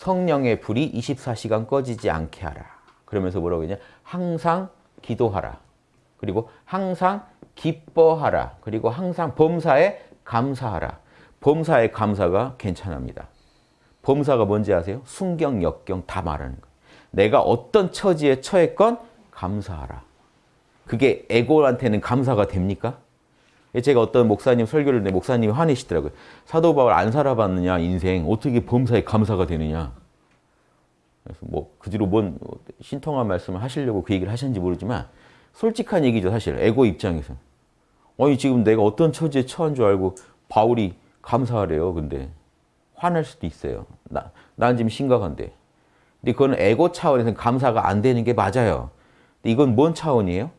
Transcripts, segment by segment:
성령의 불이 24시간 꺼지지 않게 하라. 그러면서 뭐라고 했냐? 항상 기도하라. 그리고 항상 기뻐하라. 그리고 항상 범사에 감사하라. 범사에 감사가 괜찮합니다. 범사가 뭔지 아세요? 순경, 역경 다 말하는 거예요. 내가 어떤 처지에 처했건 감사하라. 그게 에고한테는 감사가 됩니까? 제가 어떤 목사님 설교를 했는데 목사님이 화내시더라고요. 사도 바울 안 살아봤느냐 인생 어떻게 범사에 감사가 되느냐. 그래서 뭐 그 뒤로 뭔 신통한 말씀을 하시려고 그 얘기를 하셨는지 모르지만 솔직한 얘기죠 사실 에고 입장에서. 아니 지금 내가 어떤 처지에 처한 줄 알고 바울이 감사하래요. 근데 화낼 수도 있어요. 나, 난 지금 심각한데. 근데 그건 에고 차원에서는 감사가 안 되는 게 맞아요. 근데 이건 뭔 차원이에요?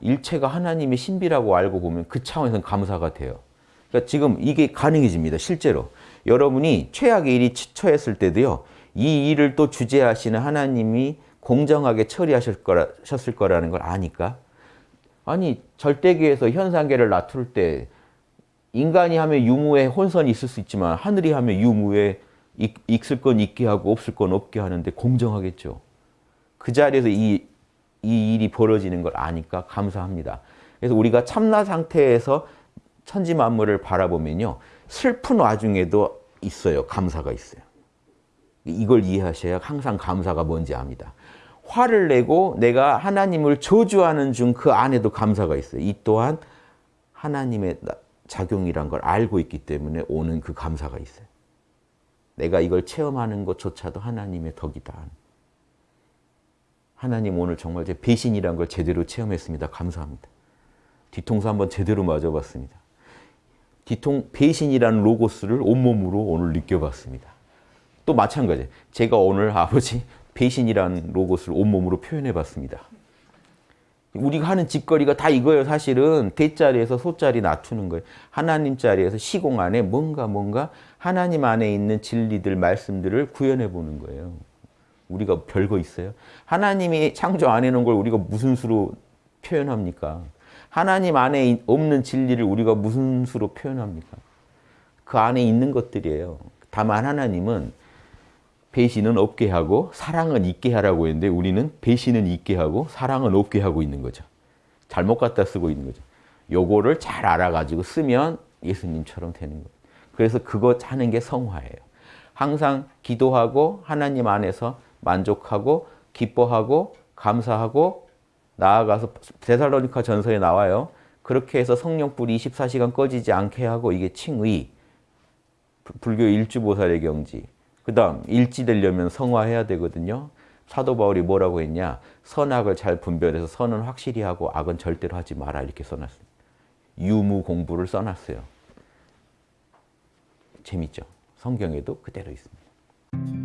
일체가 하나님의 신비라고 알고 보면 그 차원에서는 감사가 돼요. 그러니까 지금 이게 가능해집니다. 실제로. 여러분이 최악의 일이 처했을 때도요. 이 일을 또 주재하시는 하나님이 공정하게 처리하실 거라, 거라는 걸 아니까. 아니 절대계에서 현상계를 나툴 때 인간이 하면 유무에 혼선이 있을 수 있지만 하늘이 하면 유무에 있을 건 있게 하고 없을 건 없게 하는데 공정하겠죠. 그 자리에서 이, 이 일이 벌어지는 걸 아니까 감사합니다. 그래서 우리가 참나 상태에서 천지 만물을 바라보면요. 슬픈 와중에도 있어요. 감사가 있어요. 이걸 이해하셔야 항상 감사가 뭔지 압니다. 화를 내고 내가 하나님을 저주하는 중 그 안에도 감사가 있어요. 이 또한 하나님의 작용이란 걸 알고 있기 때문에 오는 그 감사가 있어요. 내가 이걸 체험하는 것조차도 하나님의 덕이다. 하나님 오늘 정말 제 배신이란 걸 제대로 체험했습니다. 감사합니다. 뒤통수 한번 제대로 맞아봤습니다. 뒤통 배신이라는 로고스를 온몸으로 오늘 느껴봤습니다. 또 마찬가지. 제가 오늘 아버지 배신이라는 로고스를 온몸으로 표현해봤습니다. 우리가 하는 짓거리가 다 이거예요. 사실은 대자리에서 소자리 낮추는 거예요. 하나님 자리에서 시공 안에 뭔가 뭔가 하나님 안에 있는 진리들, 말씀들을 구현해 보는 거예요. 우리가 별거 있어요? 하나님이 창조 안 해놓은 걸 우리가 무슨 수로 표현합니까? 하나님 안에 없는 진리를 우리가 무슨 수로 표현합니까? 그 안에 있는 것들이에요. 다만 하나님은 배신은 없게 하고 사랑은 있게 하라고 했는데 우리는 배신은 있게 하고 사랑은 없게 하고 있는 거죠. 잘못 갖다 쓰고 있는 거죠. 요거를 잘 알아가지고 쓰면 예수님처럼 되는 거예요. 그래서 그거 하는 게 성화예요. 항상 기도하고 하나님 안에서 만족하고 기뻐하고 감사하고 나아가서 데살로니카 전서에 나와요. 그렇게 해서 성령불이 24시간 꺼지지 않게 하고 이게 칭의, 불교 일주보살의 경지, 그 다음 일지 되려면 성화해야 되거든요. 사도 바울이 뭐라고 했냐. 선악을 잘 분별해서 선은 확실히 하고 악은 절대로 하지 마라 이렇게 써놨습니다. 유무 공부를 써놨어요. 재밌죠? 성경에도 그대로 있습니다.